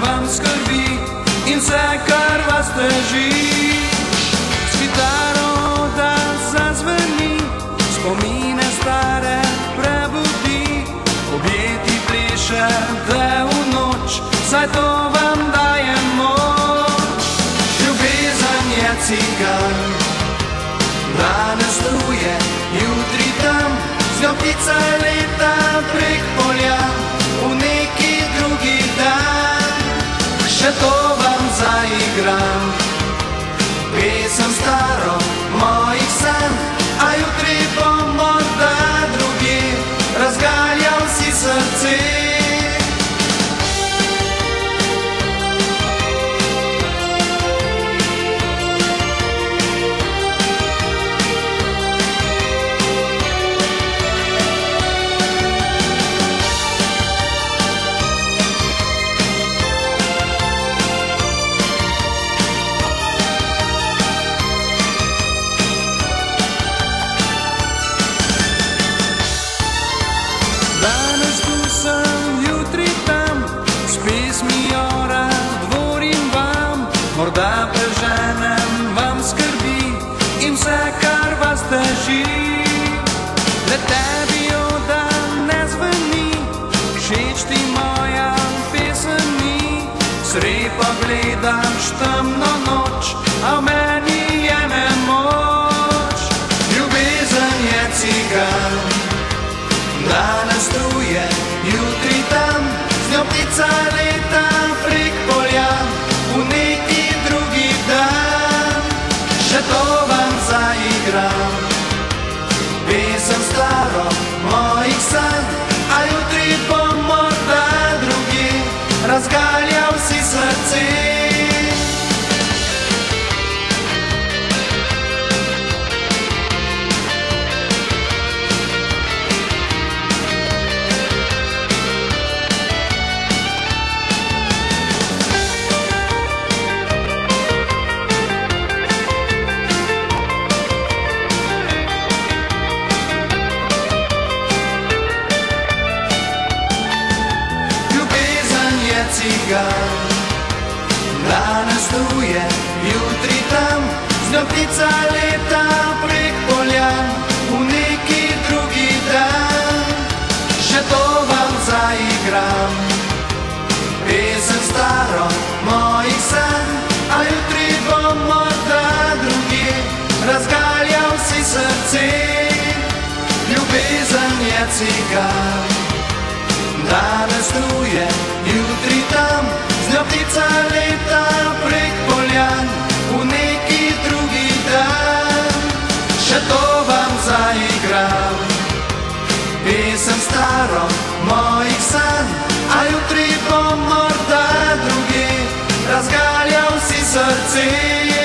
vam skrbi in vse, kar vas teži. S kitaro, da zazveni, spomine stare prebudi, objeti plešete v noč, saj to vam. Še to vam teži. Le tebi odam ne zveni, všeč ti moja pesem ni, srepa gledaš temno mojih cigan, danes tu je, jutri tam, z njo ptica leta prek polja, v neki drugi dan, še to vam zaigram. Pesem staro mojih sanj, a jutri bo morda drugi, razgaljal si srce. Ljubezen je cigan. Danes tu je, jutri tam, z njo ptica leta prek poljan, v neki drugi dan, še to vam zaigram. Pesem staro mojih sanj, a jutri bo morda drugi, razgaljal si srce.